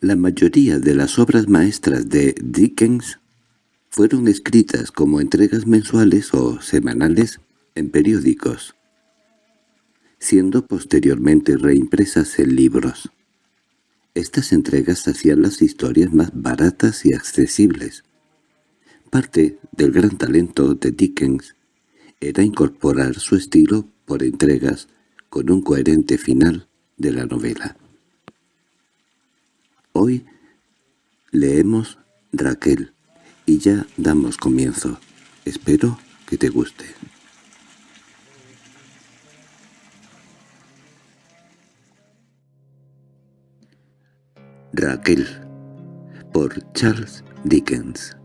La mayoría de las obras maestras de Dickens fueron escritas como entregas mensuales o semanales en periódicos, siendo posteriormente reimpresas en libros. Estas entregas hacían las historias más baratas y accesibles. Parte del gran talento de Dickens era incorporar su estilo por entregas con un coherente final de la novela. Hoy leemos Raquel y ya damos comienzo. Espero que te guste. Raquel por Charles Dickens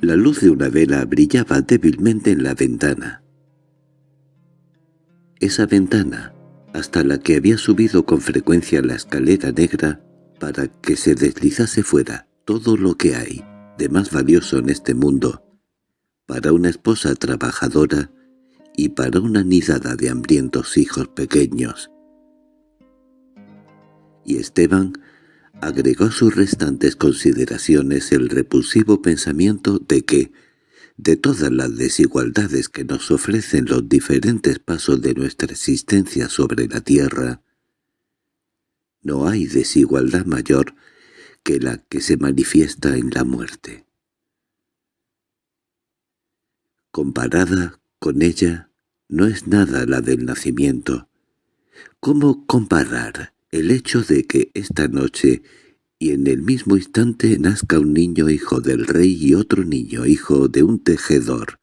La luz de una vela brillaba débilmente en la ventana. Esa ventana, hasta la que había subido con frecuencia la escalera negra para que se deslizase fuera todo lo que hay de más valioso en este mundo, para una esposa trabajadora y para una nidada de hambrientos hijos pequeños. Y Esteban agregó a sus restantes consideraciones el repulsivo pensamiento de que, de todas las desigualdades que nos ofrecen los diferentes pasos de nuestra existencia sobre la tierra, no hay desigualdad mayor que la que se manifiesta en la muerte. Comparada con ella, no es nada la del nacimiento. ¿Cómo comparar el hecho de que esta noche y en el mismo instante nazca un niño hijo del rey y otro niño hijo de un tejedor,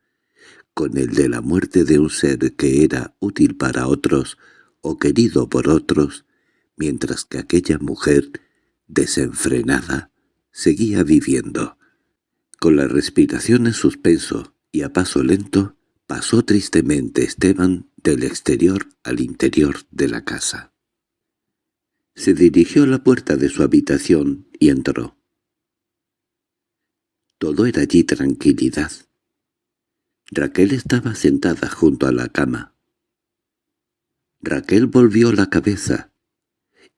con el de la muerte de un ser que era útil para otros o querido por otros, mientras que aquella mujer, desenfrenada, seguía viviendo. Con la respiración en suspenso y a paso lento, pasó tristemente Esteban del exterior al interior de la casa. Se dirigió a la puerta de su habitación y entró. Todo era allí tranquilidad. Raquel estaba sentada junto a la cama. Raquel volvió la cabeza,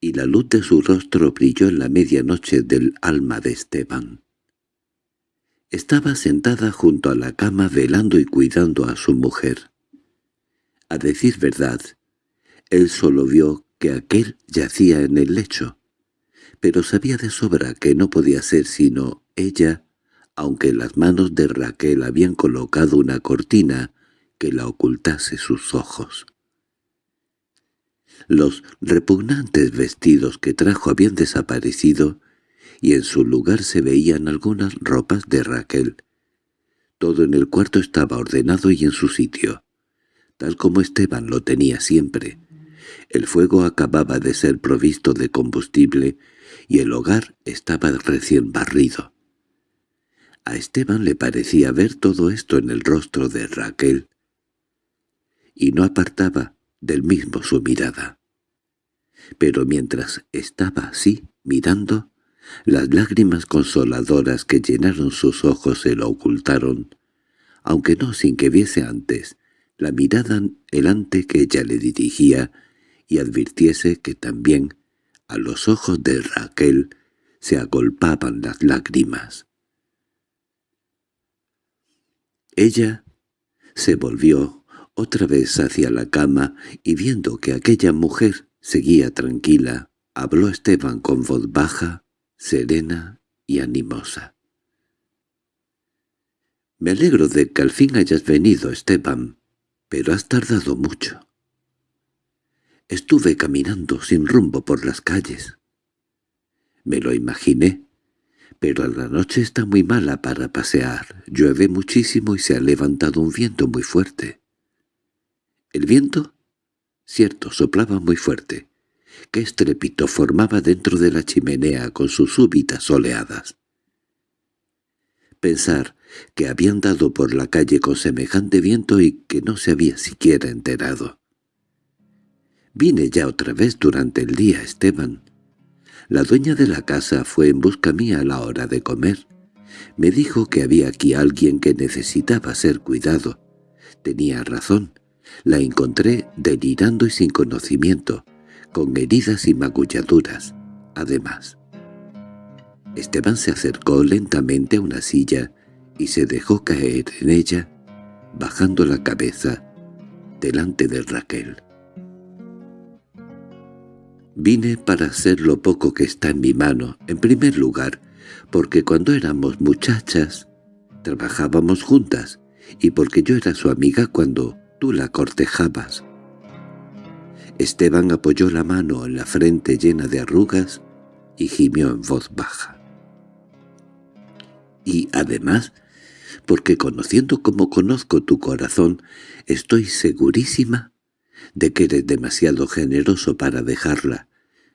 y la luz de su rostro brilló en la medianoche del alma de Esteban. Estaba sentada junto a la cama velando y cuidando a su mujer. A decir verdad, él solo vio que aquel yacía en el lecho, pero sabía de sobra que no podía ser sino ella, aunque las manos de Raquel habían colocado una cortina que la ocultase sus ojos. Los repugnantes vestidos que trajo habían desaparecido y en su lugar se veían algunas ropas de Raquel. Todo en el cuarto estaba ordenado y en su sitio, tal como Esteban lo tenía siempre, el fuego acababa de ser provisto de combustible y el hogar estaba recién barrido. A Esteban le parecía ver todo esto en el rostro de Raquel, y no apartaba del mismo su mirada. Pero mientras estaba así, mirando, las lágrimas consoladoras que llenaron sus ojos se lo ocultaron, aunque no sin que viese antes la mirada helante que ella le dirigía y advirtiese que también a los ojos de Raquel se agolpaban las lágrimas. Ella se volvió otra vez hacia la cama y viendo que aquella mujer seguía tranquila, habló Esteban con voz baja, serena y animosa. «Me alegro de que al fin hayas venido, Esteban, pero has tardado mucho. Estuve caminando sin rumbo por las calles. Me lo imaginé, pero la noche está muy mala para pasear. Llueve muchísimo y se ha levantado un viento muy fuerte. ¿El viento? Cierto, soplaba muy fuerte. Qué estrépito formaba dentro de la chimenea con sus súbitas oleadas. Pensar que habían dado por la calle con semejante viento y que no se había siquiera enterado. Vine ya otra vez durante el día, Esteban. La dueña de la casa fue en busca mía a la hora de comer. Me dijo que había aquí alguien que necesitaba ser cuidado. Tenía razón. La encontré delirando y sin conocimiento, con heridas y magulladuras, además. Esteban se acercó lentamente a una silla y se dejó caer en ella, bajando la cabeza delante de Raquel. Vine para hacer lo poco que está en mi mano, en primer lugar, porque cuando éramos muchachas trabajábamos juntas y porque yo era su amiga cuando tú la cortejabas. Esteban apoyó la mano en la frente llena de arrugas y gimió en voz baja. Y además, porque conociendo como conozco tu corazón, estoy segurísima de que eres demasiado generoso para dejarla,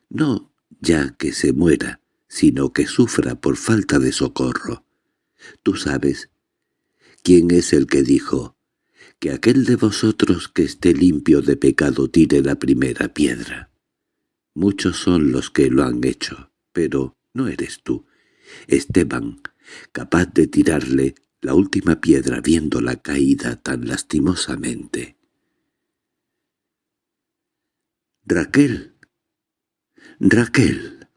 no ya que se muera, sino que sufra por falta de socorro. Tú sabes quién es el que dijo que aquel de vosotros que esté limpio de pecado tire la primera piedra. Muchos son los que lo han hecho, pero no eres tú, Esteban, capaz de tirarle la última piedra viéndola caída tan lastimosamente. «Raquel, Raquel».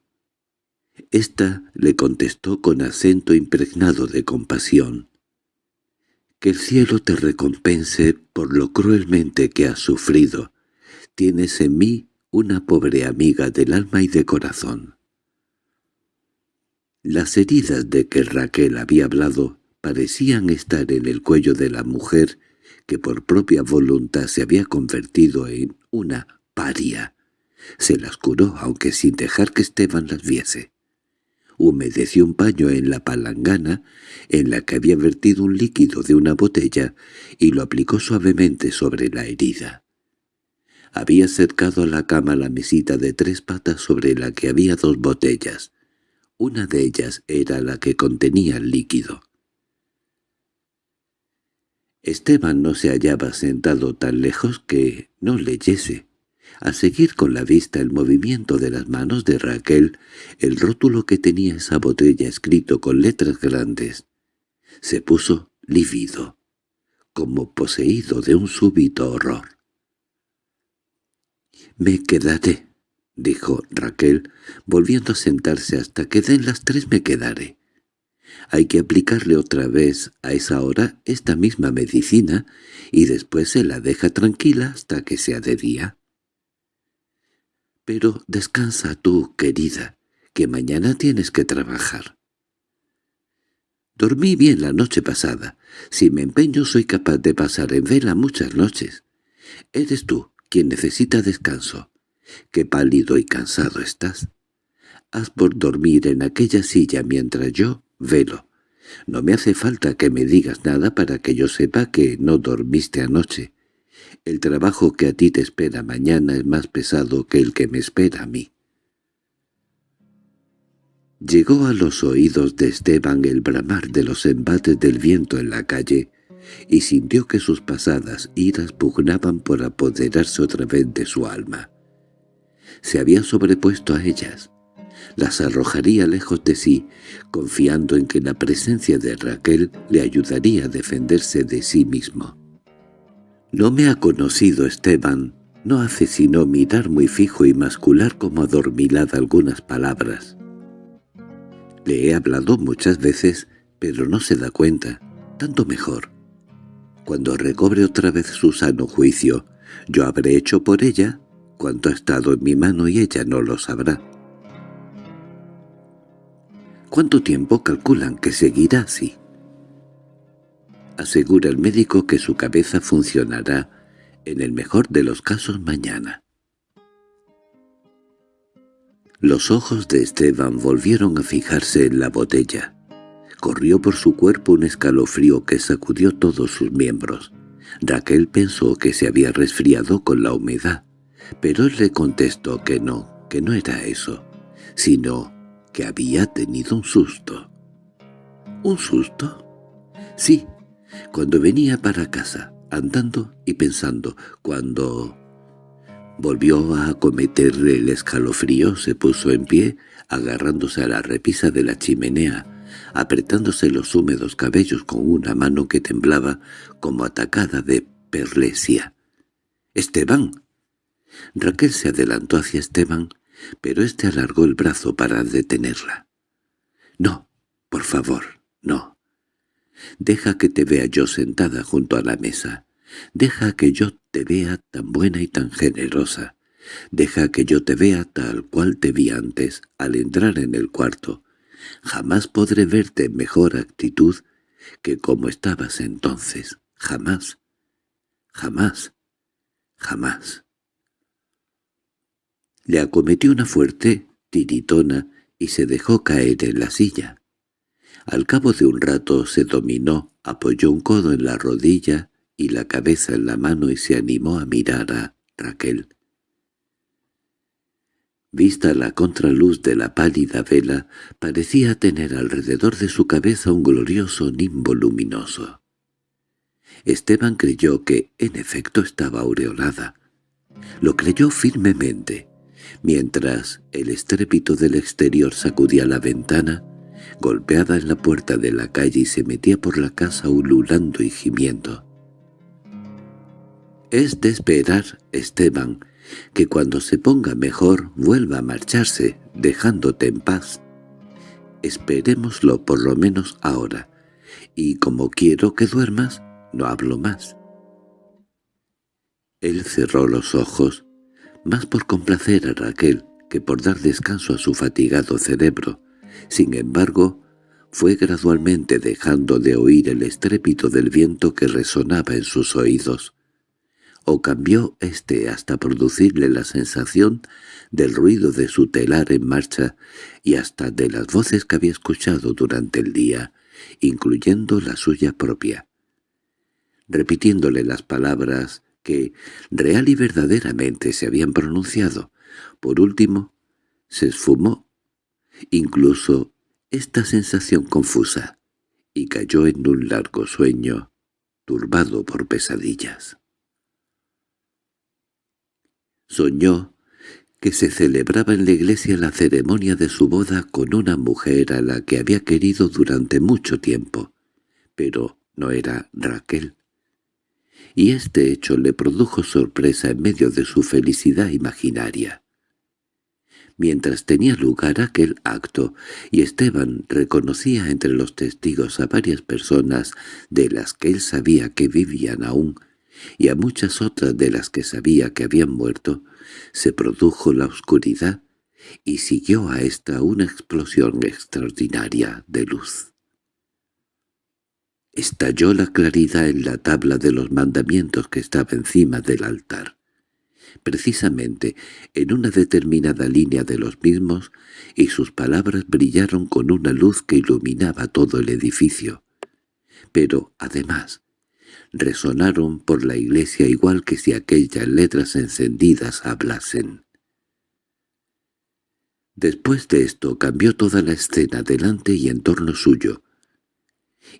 Esta le contestó con acento impregnado de compasión. «Que el cielo te recompense por lo cruelmente que has sufrido. Tienes en mí una pobre amiga del alma y de corazón». Las heridas de que Raquel había hablado parecían estar en el cuello de la mujer que por propia voluntad se había convertido en una paria. Se las curó, aunque sin dejar que Esteban las viese. Humedeció un paño en la palangana, en la que había vertido un líquido de una botella, y lo aplicó suavemente sobre la herida. Había cercado a la cama la mesita de tres patas sobre la que había dos botellas. Una de ellas era la que contenía el líquido. Esteban no se hallaba sentado tan lejos que no leyese. Al seguir con la vista el movimiento de las manos de Raquel, el rótulo que tenía esa botella escrito con letras grandes, se puso lívido, como poseído de un súbito horror. «Me quedaré», dijo Raquel, volviendo a sentarse hasta que den las tres me quedaré. Hay que aplicarle otra vez a esa hora esta misma medicina y después se la deja tranquila hasta que sea de día. Pero descansa tú, querida, que mañana tienes que trabajar. Dormí bien la noche pasada. Si me empeño soy capaz de pasar en vela muchas noches. Eres tú quien necesita descanso. Qué pálido y cansado estás. Haz por dormir en aquella silla mientras yo velo. No me hace falta que me digas nada para que yo sepa que no dormiste anoche. El trabajo que a ti te espera mañana es más pesado que el que me espera a mí. Llegó a los oídos de Esteban el bramar de los embates del viento en la calle, y sintió que sus pasadas iras pugnaban por apoderarse otra vez de su alma. Se había sobrepuesto a ellas, las arrojaría lejos de sí, confiando en que la presencia de Raquel le ayudaría a defenderse de sí mismo. No me ha conocido Esteban, no hace sino mirar muy fijo y mascular como adormilada algunas palabras. Le he hablado muchas veces, pero no se da cuenta, tanto mejor. Cuando recobre otra vez su sano juicio, yo habré hecho por ella cuanto ha estado en mi mano y ella no lo sabrá. ¿Cuánto tiempo calculan que seguirá así? Asegura el médico que su cabeza funcionará en el mejor de los casos mañana. Los ojos de Esteban volvieron a fijarse en la botella. Corrió por su cuerpo un escalofrío que sacudió todos sus miembros. Raquel pensó que se había resfriado con la humedad, pero él le contestó que no, que no era eso, sino que había tenido un susto. ¿Un susto? Sí, cuando venía para casa, andando y pensando, cuando volvió a acometerle el escalofrío, se puso en pie, agarrándose a la repisa de la chimenea, apretándose los húmedos cabellos con una mano que temblaba como atacada de perlesia. —¡Esteban! Raquel se adelantó hacia Esteban, pero éste alargó el brazo para detenerla. «No, por favor, no. Deja que te vea yo sentada junto a la mesa. Deja que yo te vea tan buena y tan generosa. Deja que yo te vea tal cual te vi antes, al entrar en el cuarto. Jamás podré verte en mejor actitud que como estabas entonces. Jamás. Jamás. Jamás. Le acometió una fuerte tiritona y se dejó caer en la silla. Al cabo de un rato se dominó, apoyó un codo en la rodilla y la cabeza en la mano y se animó a mirar a Raquel. Vista la contraluz de la pálida vela, parecía tener alrededor de su cabeza un glorioso nimbo luminoso. Esteban creyó que, en efecto, estaba aureolada. Lo creyó firmemente, mientras el estrépito del exterior sacudía la ventana, golpeada en la puerta de la calle y se metía por la casa ululando y gimiendo. Es de esperar, Esteban, que cuando se ponga mejor vuelva a marcharse, dejándote en paz. Esperémoslo por lo menos ahora, y como quiero que duermas, no hablo más. Él cerró los ojos, más por complacer a Raquel que por dar descanso a su fatigado cerebro. Sin embargo, fue gradualmente dejando de oír el estrépito del viento que resonaba en sus oídos o cambió éste hasta producirle la sensación del ruido de su telar en marcha y hasta de las voces que había escuchado durante el día, incluyendo la suya propia. Repitiéndole las palabras que real y verdaderamente se habían pronunciado, por último, se esfumó incluso esta sensación confusa, y cayó en un largo sueño, turbado por pesadillas. Soñó que se celebraba en la iglesia la ceremonia de su boda con una mujer a la que había querido durante mucho tiempo, pero no era Raquel. Y este hecho le produjo sorpresa en medio de su felicidad imaginaria. Mientras tenía lugar aquel acto, y Esteban reconocía entre los testigos a varias personas de las que él sabía que vivían aún, y a muchas otras de las que sabía que habían muerto, se produjo la oscuridad y siguió a esta una explosión extraordinaria de luz. Estalló la claridad en la tabla de los mandamientos que estaba encima del altar. Precisamente en una determinada línea de los mismos, y sus palabras brillaron con una luz que iluminaba todo el edificio. Pero, además, resonaron por la iglesia igual que si aquellas letras encendidas hablasen. Después de esto cambió toda la escena delante y en torno suyo,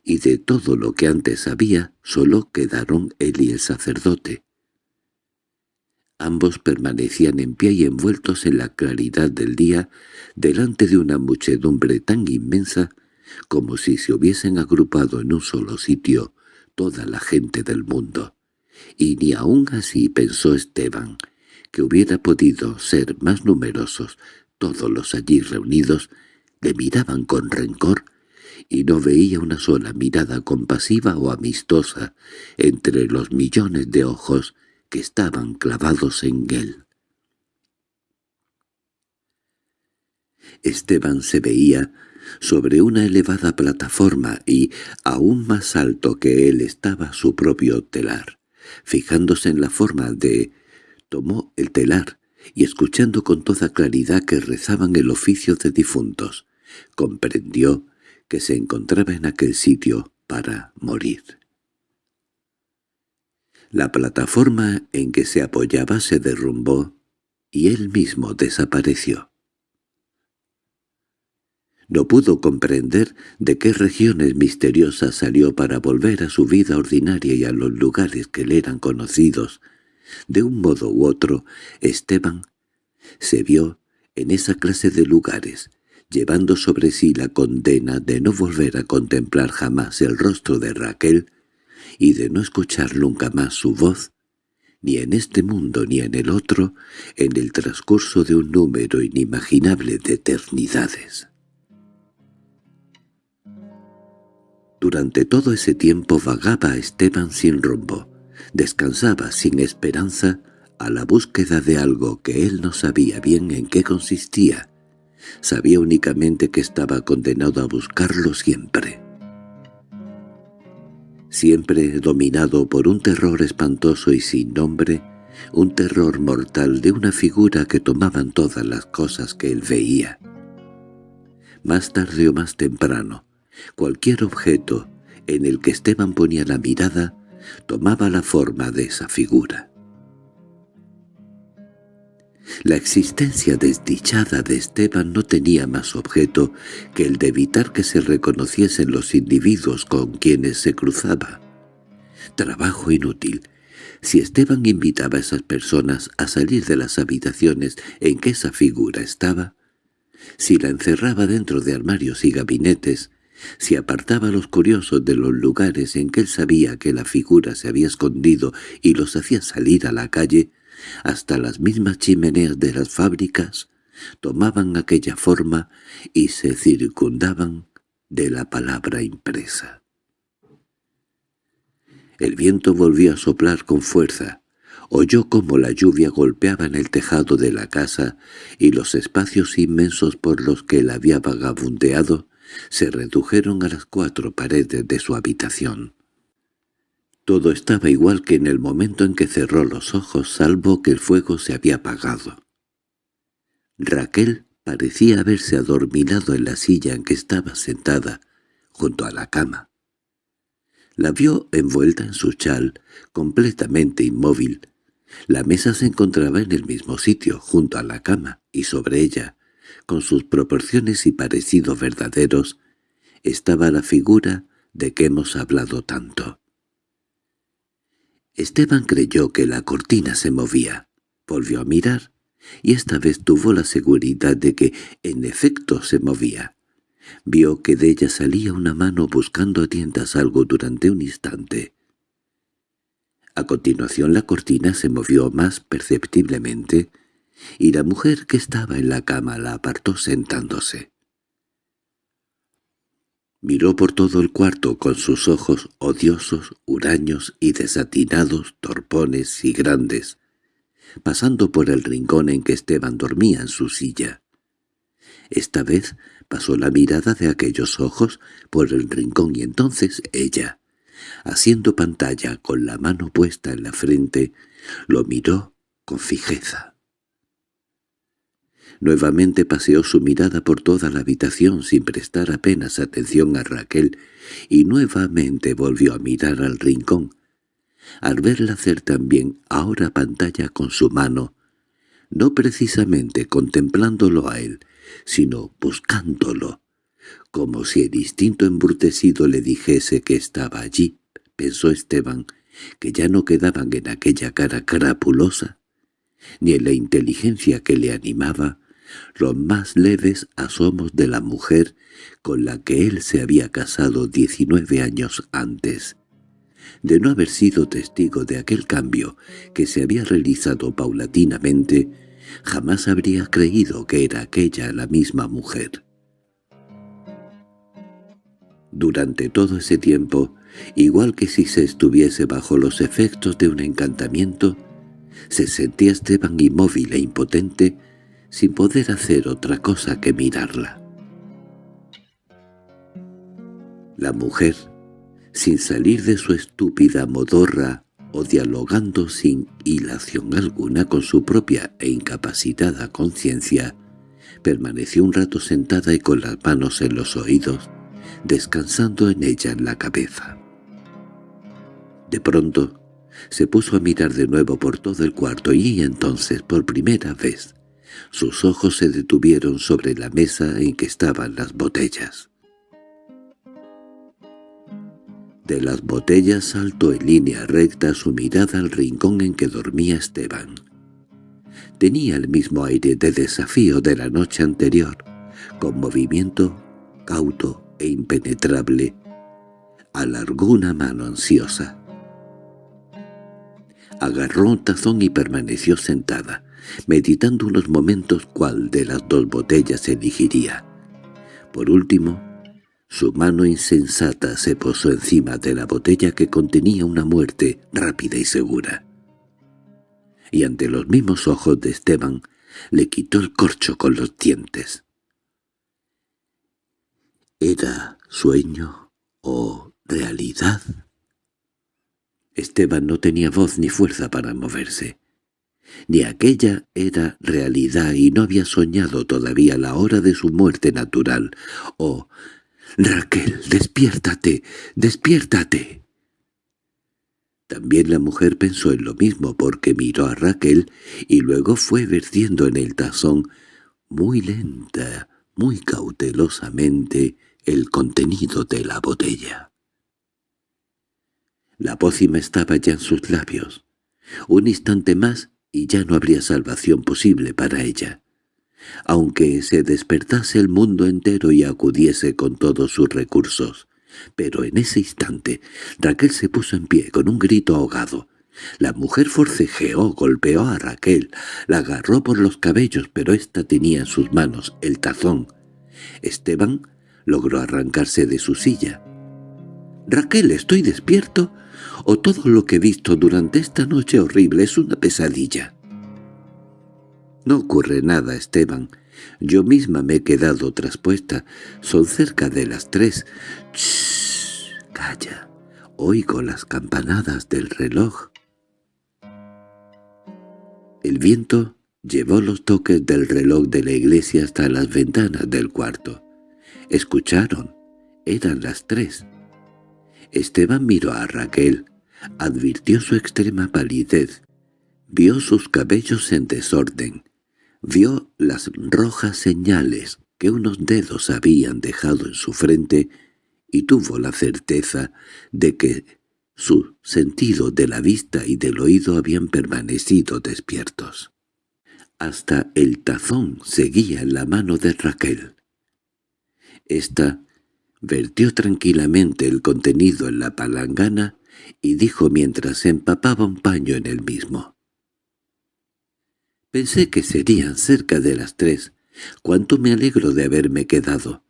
y de todo lo que antes había solo quedaron él y el sacerdote. Ambos permanecían en pie y envueltos en la claridad del día delante de una muchedumbre tan inmensa como si se hubiesen agrupado en un solo sitio toda la gente del mundo. Y ni aun así pensó Esteban que hubiera podido ser más numerosos todos los allí reunidos, le miraban con rencor y no veía una sola mirada compasiva o amistosa entre los millones de ojos que estaban clavados en él. Esteban se veía sobre una elevada plataforma y, aún más alto que él estaba su propio telar. Fijándose en la forma de... tomó el telar y escuchando con toda claridad que rezaban el oficio de difuntos, comprendió que se encontraba en aquel sitio para morir. La plataforma en que se apoyaba se derrumbó y él mismo desapareció. No pudo comprender de qué regiones misteriosas salió para volver a su vida ordinaria y a los lugares que le eran conocidos. De un modo u otro, Esteban se vio en esa clase de lugares, llevando sobre sí la condena de no volver a contemplar jamás el rostro de Raquel y de no escuchar nunca más su voz, ni en este mundo ni en el otro, en el transcurso de un número inimaginable de eternidades. Durante todo ese tiempo vagaba Esteban sin rumbo, descansaba sin esperanza a la búsqueda de algo que él no sabía bien en qué consistía. Sabía únicamente que estaba condenado a buscarlo siempre. Siempre dominado por un terror espantoso y sin nombre, un terror mortal de una figura que tomaban todas las cosas que él veía. Más tarde o más temprano, Cualquier objeto en el que Esteban ponía la mirada tomaba la forma de esa figura. La existencia desdichada de Esteban no tenía más objeto que el de evitar que se reconociesen los individuos con quienes se cruzaba. Trabajo inútil. Si Esteban invitaba a esas personas a salir de las habitaciones en que esa figura estaba, si la encerraba dentro de armarios y gabinetes, si apartaba a los curiosos de los lugares en que él sabía que la figura se había escondido y los hacía salir a la calle, hasta las mismas chimeneas de las fábricas tomaban aquella forma y se circundaban de la palabra impresa. El viento volvió a soplar con fuerza, oyó cómo la lluvia golpeaba en el tejado de la casa y los espacios inmensos por los que él había vagabundeado se redujeron a las cuatro paredes de su habitación. Todo estaba igual que en el momento en que cerró los ojos, salvo que el fuego se había apagado. Raquel parecía haberse adormilado en la silla en que estaba sentada, junto a la cama. La vio envuelta en su chal, completamente inmóvil. La mesa se encontraba en el mismo sitio, junto a la cama, y sobre ella, con sus proporciones y parecidos verdaderos, estaba la figura de que hemos hablado tanto. Esteban creyó que la cortina se movía. Volvió a mirar, y esta vez tuvo la seguridad de que en efecto se movía. Vio que de ella salía una mano buscando a tientas algo durante un instante. A continuación la cortina se movió más perceptiblemente, y la mujer que estaba en la cama la apartó sentándose. Miró por todo el cuarto con sus ojos odiosos, huraños y desatinados, torpones y grandes, pasando por el rincón en que Esteban dormía en su silla. Esta vez pasó la mirada de aquellos ojos por el rincón y entonces ella, haciendo pantalla con la mano puesta en la frente, lo miró con fijeza. Nuevamente paseó su mirada por toda la habitación sin prestar apenas atención a Raquel, y nuevamente volvió a mirar al rincón. Al verla hacer también ahora pantalla con su mano, no precisamente contemplándolo a él, sino buscándolo, como si el instinto embrutecido le dijese que estaba allí, pensó Esteban, que ya no quedaban en aquella cara crapulosa, ni en la inteligencia que le animaba, los más leves asomos de la mujer con la que él se había casado diecinueve años antes. De no haber sido testigo de aquel cambio que se había realizado paulatinamente, jamás habría creído que era aquella la misma mujer. Durante todo ese tiempo, igual que si se estuviese bajo los efectos de un encantamiento, se sentía Esteban inmóvil e impotente sin poder hacer otra cosa que mirarla. La mujer, sin salir de su estúpida modorra o dialogando sin hilación alguna con su propia e incapacitada conciencia, permaneció un rato sentada y con las manos en los oídos, descansando en ella en la cabeza. De pronto, se puso a mirar de nuevo por todo el cuarto y entonces, por primera vez, sus ojos se detuvieron sobre la mesa en que estaban las botellas. De las botellas saltó en línea recta su mirada al rincón en que dormía Esteban. Tenía el mismo aire de desafío de la noche anterior, con movimiento cauto e impenetrable. Alargó una mano ansiosa. Agarró un tazón y permaneció sentada, meditando unos momentos cuál de las dos botellas elegiría. Por último, su mano insensata se posó encima de la botella que contenía una muerte rápida y segura. Y ante los mismos ojos de Esteban, le quitó el corcho con los dientes. ¿Era sueño o realidad? Esteban no tenía voz ni fuerza para moverse. Ni aquella era realidad y no había soñado todavía la hora de su muerte natural. —¡Oh, Raquel, despiértate, despiértate. También la mujer pensó en lo mismo porque miró a Raquel y luego fue vertiendo en el tazón muy lenta, muy cautelosamente el contenido de la botella. La pócima estaba ya en sus labios. Un instante más y ya no habría salvación posible para ella aunque se despertase el mundo entero y acudiese con todos sus recursos. Pero en ese instante Raquel se puso en pie con un grito ahogado. La mujer forcejeó, golpeó a Raquel, la agarró por los cabellos, pero ésta tenía en sus manos el tazón. Esteban logró arrancarse de su silla. «Raquel, ¿estoy despierto? ¿O todo lo que he visto durante esta noche horrible es una pesadilla?» No ocurre nada, Esteban. Yo misma me he quedado traspuesta. Son cerca de las tres. ¡Shh! Calla. Oigo las campanadas del reloj. El viento llevó los toques del reloj de la iglesia hasta las ventanas del cuarto. Escucharon. Eran las tres. Esteban miró a Raquel. Advirtió su extrema palidez. Vio sus cabellos en desorden vio las rojas señales que unos dedos habían dejado en su frente y tuvo la certeza de que su sentido de la vista y del oído habían permanecido despiertos. Hasta el tazón seguía en la mano de Raquel. Esta vertió tranquilamente el contenido en la palangana y dijo mientras empapaba un paño en el mismo. Pensé que serían cerca de las tres. Cuánto me alegro de haberme quedado.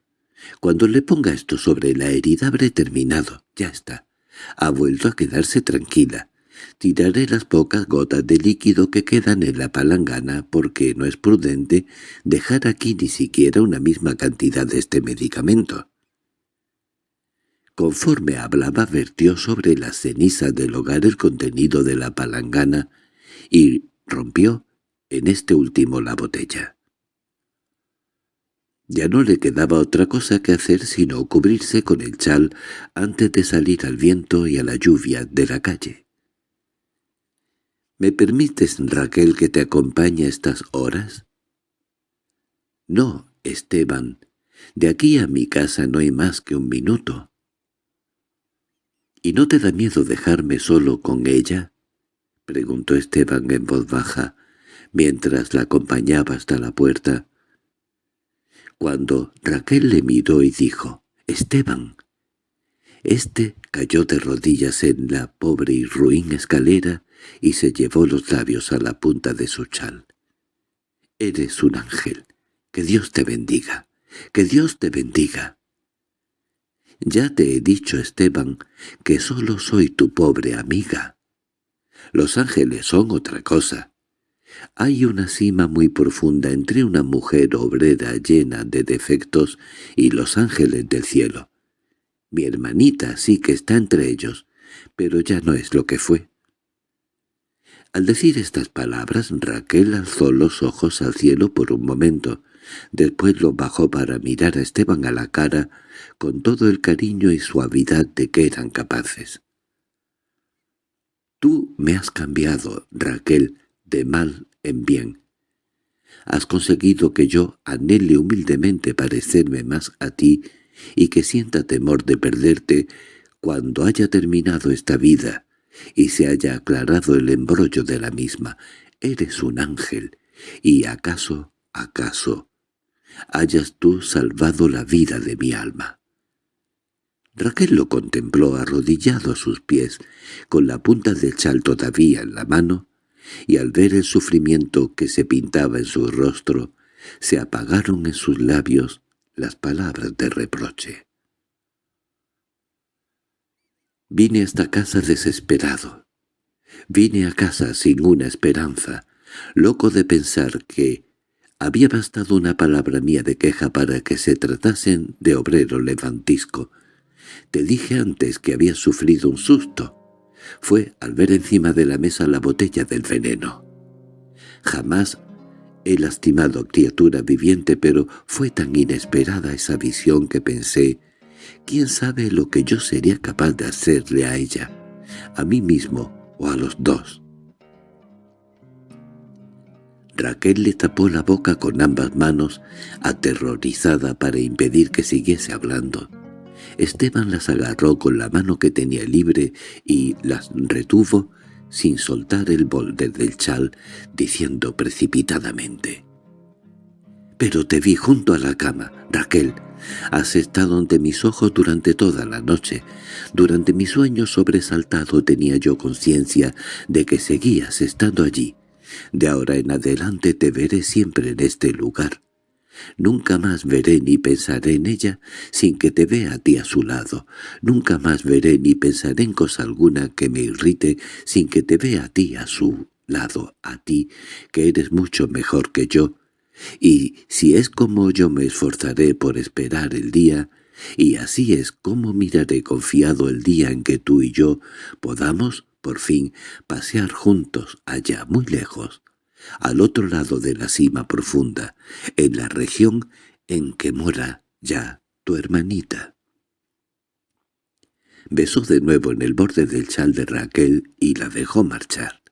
Cuando le ponga esto sobre la herida habré terminado. Ya está. Ha vuelto a quedarse tranquila. Tiraré las pocas gotas de líquido que quedan en la palangana porque no es prudente dejar aquí ni siquiera una misma cantidad de este medicamento. Conforme hablaba vertió sobre las cenizas del hogar el contenido de la palangana y rompió en este último la botella. Ya no le quedaba otra cosa que hacer sino cubrirse con el chal antes de salir al viento y a la lluvia de la calle. —¿Me permites, Raquel, que te acompañe a estas horas? —No, Esteban. De aquí a mi casa no hay más que un minuto. —¿Y no te da miedo dejarme solo con ella? —preguntó Esteban en voz baja, mientras la acompañaba hasta la puerta. Cuando Raquel le miró y dijo, «¡Esteban!», este cayó de rodillas en la pobre y ruin escalera y se llevó los labios a la punta de su chal. «Eres un ángel. Que Dios te bendiga. Que Dios te bendiga». «Ya te he dicho, Esteban, que solo soy tu pobre amiga. Los ángeles son otra cosa. Hay una cima muy profunda entre una mujer obrera llena de defectos y los ángeles del cielo. Mi hermanita sí que está entre ellos, pero ya no es lo que fue. Al decir estas palabras, Raquel alzó los ojos al cielo por un momento, después los bajó para mirar a Esteban a la cara con todo el cariño y suavidad de que eran capaces. «Tú me has cambiado, Raquel», de mal en bien. Has conseguido que yo anhele humildemente parecerme más a ti y que sienta temor de perderte cuando haya terminado esta vida y se haya aclarado el embrollo de la misma. Eres un ángel, y acaso, acaso, hayas tú salvado la vida de mi alma. Raquel lo contempló arrodillado a sus pies, con la punta del chal todavía en la mano, y al ver el sufrimiento que se pintaba en su rostro, se apagaron en sus labios las palabras de reproche. Vine a esta casa desesperado. Vine a casa sin una esperanza, loco de pensar que había bastado una palabra mía de queja para que se tratasen de obrero levantisco. Te dije antes que había sufrido un susto. Fue al ver encima de la mesa la botella del veneno. Jamás he lastimado criatura viviente, pero fue tan inesperada esa visión que pensé, ¿quién sabe lo que yo sería capaz de hacerle a ella, a mí mismo o a los dos? Raquel le tapó la boca con ambas manos, aterrorizada para impedir que siguiese hablando. Esteban las agarró con la mano que tenía libre y las retuvo sin soltar el borde del chal, diciendo precipitadamente. «Pero te vi junto a la cama, Raquel. Has estado ante mis ojos durante toda la noche. Durante mi sueño sobresaltado tenía yo conciencia de que seguías estando allí. De ahora en adelante te veré siempre en este lugar. Nunca más veré ni pensaré en ella sin que te vea a ti a su lado. Nunca más veré ni pensaré en cosa alguna que me irrite sin que te vea a ti a su lado, a ti, que eres mucho mejor que yo. Y si es como yo me esforzaré por esperar el día, y así es como miraré confiado el día en que tú y yo podamos por fin, pasear juntos allá muy lejos, al otro lado de la cima profunda, en la región en que mora ya tu hermanita. Besó de nuevo en el borde del chal de Raquel y la dejó marchar.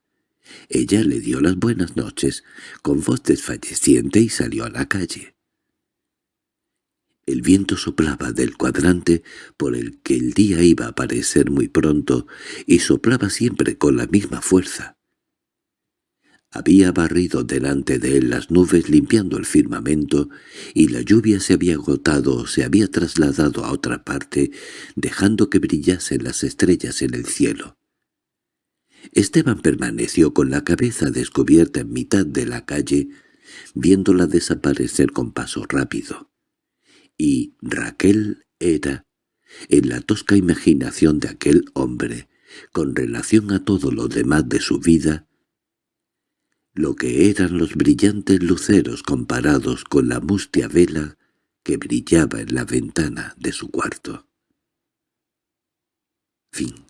Ella le dio las buenas noches con voz desfalleciente y salió a la calle. El viento soplaba del cuadrante por el que el día iba a aparecer muy pronto y soplaba siempre con la misma fuerza. Había barrido delante de él las nubes limpiando el firmamento y la lluvia se había agotado o se había trasladado a otra parte, dejando que brillasen las estrellas en el cielo. Esteban permaneció con la cabeza descubierta en mitad de la calle, viéndola desaparecer con paso rápido y Raquel era, en la tosca imaginación de aquel hombre, con relación a todo lo demás de su vida, lo que eran los brillantes luceros comparados con la mustia vela que brillaba en la ventana de su cuarto. Fin